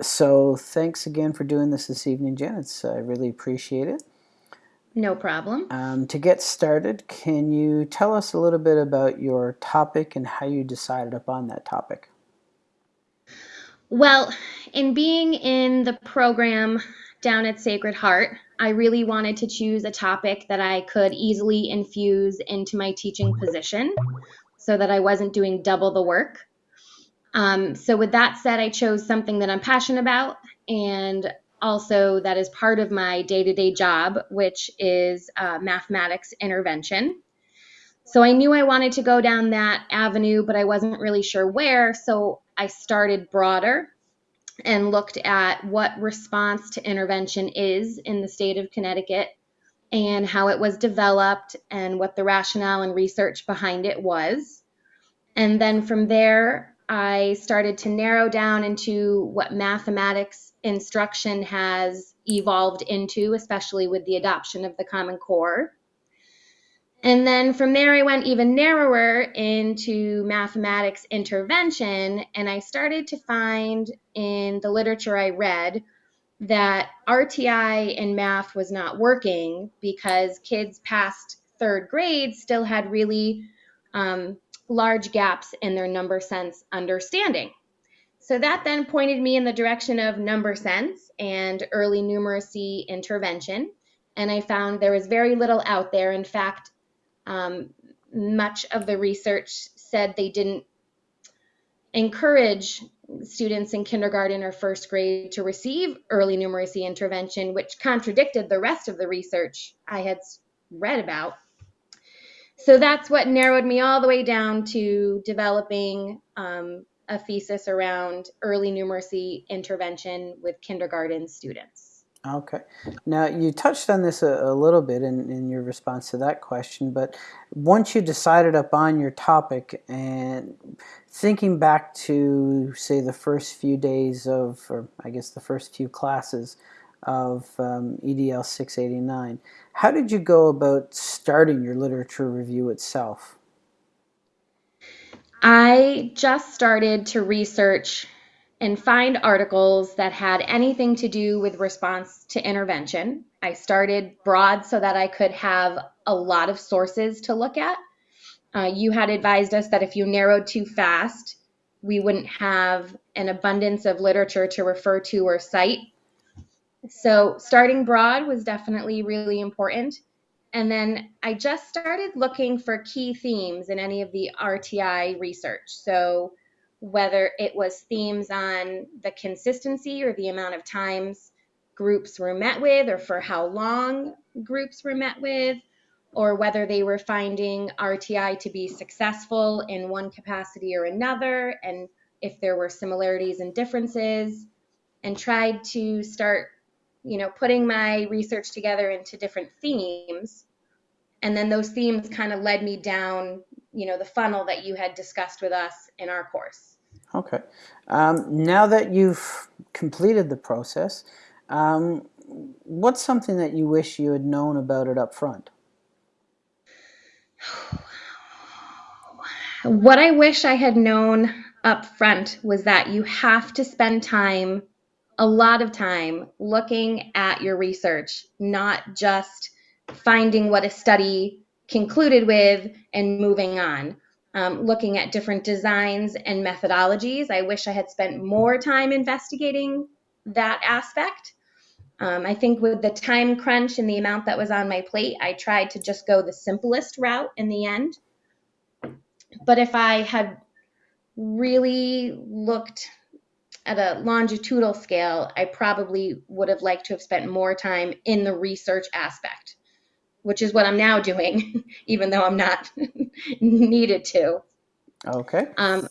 So thanks again for doing this this evening, Jen. It's, I really appreciate it. No problem. Um, to get started, can you tell us a little bit about your topic and how you decided upon that topic? Well, in being in the program down at Sacred Heart, I really wanted to choose a topic that I could easily infuse into my teaching position so that I wasn't doing double the work. Um, so, with that said, I chose something that I'm passionate about and also that is part of my day to day job, which is uh, mathematics intervention. So, I knew I wanted to go down that avenue, but I wasn't really sure where. So, I started broader and looked at what response to intervention is in the state of Connecticut and how it was developed and what the rationale and research behind it was. And then from there, I started to narrow down into what mathematics instruction has evolved into, especially with the adoption of the Common Core. And then from there, I went even narrower into mathematics intervention, and I started to find in the literature I read that RTI in math was not working because kids past third grade still had really um, large gaps in their number sense understanding. So that then pointed me in the direction of number sense and early numeracy intervention. And I found there was very little out there. In fact, um, much of the research said they didn't encourage students in kindergarten or first grade to receive early numeracy intervention, which contradicted the rest of the research I had read about. So that's what narrowed me all the way down to developing um, a thesis around early numeracy intervention with kindergarten students. Okay. Now, you touched on this a, a little bit in, in your response to that question, but once you decided upon your topic and thinking back to, say, the first few days of, or I guess the first few classes of um, EDL 689, how did you go about starting your literature review itself? I just started to research and find articles that had anything to do with response to intervention. I started broad so that I could have a lot of sources to look at. Uh, you had advised us that if you narrowed too fast, we wouldn't have an abundance of literature to refer to or cite. So, starting broad was definitely really important. And then I just started looking for key themes in any of the RTI research. So, whether it was themes on the consistency or the amount of times groups were met with, or for how long groups were met with, or whether they were finding RTI to be successful in one capacity or another, and if there were similarities and differences, and tried to start, you know, putting my research together into different themes. And then those themes kind of led me down, you know, the funnel that you had discussed with us in our course. Okay. Um, now that you've completed the process, um, what's something that you wish you had known about it up front? What I wish I had known up front was that you have to spend time, a lot of time, looking at your research, not just finding what a study concluded with and moving on um, looking at different designs and methodologies. I wish I had spent more time investigating that aspect. Um, I think with the time crunch and the amount that was on my plate, I tried to just go the simplest route in the end. But if I had really looked at a longitudinal scale, I probably would have liked to have spent more time in the research aspect which is what I'm now doing, even though I'm not needed to. Okay. Um,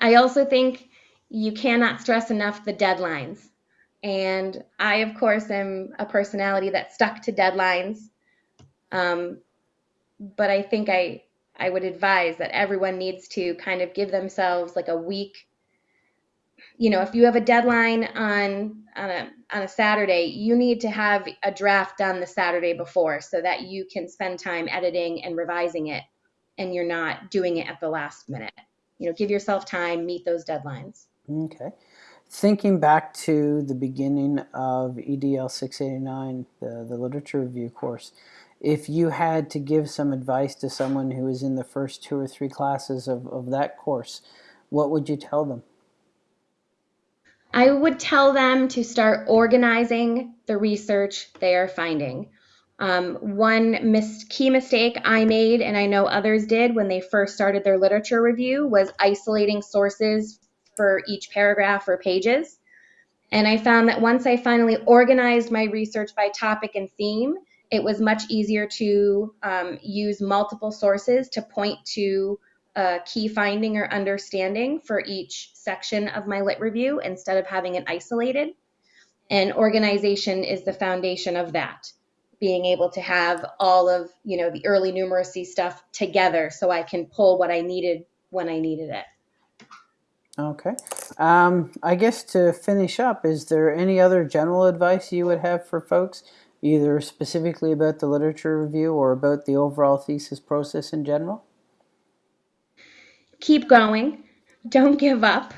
I also think you cannot stress enough the deadlines. And I, of course, am a personality that stuck to deadlines. Um, but I think I, I would advise that everyone needs to kind of give themselves like a week you know, if you have a deadline on on a on a Saturday, you need to have a draft done the Saturday before so that you can spend time editing and revising it and you're not doing it at the last minute. You know, give yourself time, meet those deadlines. Okay. thinking back to the beginning of EDL 689, the, the literature review course, if you had to give some advice to someone who is in the first two or three classes of, of that course, what would you tell them? I would tell them to start organizing the research they are finding. Um, one mis- key mistake I made, and I know others did when they first started their literature review, was isolating sources for each paragraph or pages. And I found that once I finally organized my research by topic and theme, it was much easier to um, use multiple sources to point to a key finding or understanding for each section of my lit review instead of having it isolated. And organization is the foundation of that. Being able to have all of, you know, the early numeracy stuff together so I can pull what I needed when I needed it. Okay. Um, I guess to finish up, is there any other general advice you would have for folks, either specifically about the literature review or about the overall thesis process in general? Keep going. Don't give up.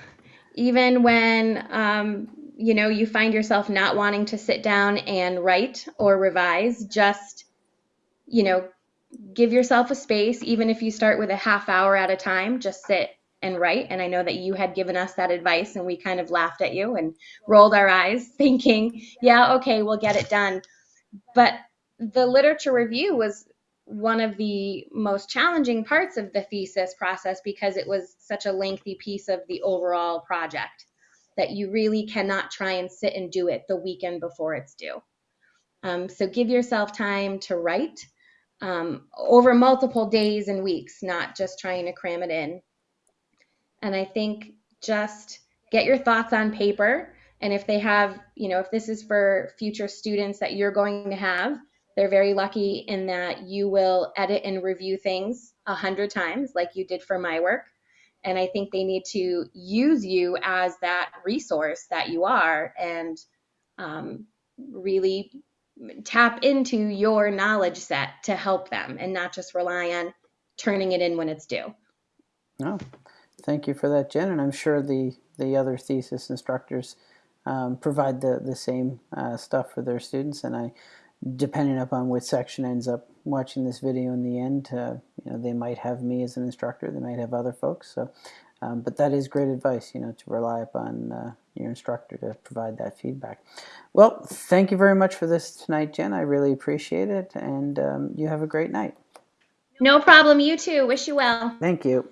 Even when um, you know you find yourself not wanting to sit down and write or revise, just you know, give yourself a space. Even if you start with a half hour at a time, just sit and write. And I know that you had given us that advice and we kind of laughed at you and rolled our eyes, thinking, yeah, okay, we'll get it done. But the literature review was one of the most challenging parts of the thesis process because it was such a lengthy piece of the overall project that you really cannot try and sit and do it the weekend before it's due. Um, so give yourself time to write um, over multiple days and weeks, not just trying to cram it in. And I think just get your thoughts on paper. And if they have, you know, if this is for future students that you're going to have, they're very lucky in that you will edit and review things a hundred times, like you did for my work. And I think they need to use you as that resource that you are and um, really tap into your knowledge set to help them and not just rely on turning it in when it's due. No, Thank you for that, Jen, and I'm sure the, the other thesis instructors um, provide the, the same uh, stuff for their students, and I, depending upon which section ends up watching this video in the end, uh, you know, they might have me as an instructor, they might have other folks, so, um, but that is great advice, you know, to rely upon uh, your instructor to provide that feedback. Well, thank you very much for this tonight, Jen. I really appreciate it, and um, you have a great night. No problem. You too. Wish you well. Thank you.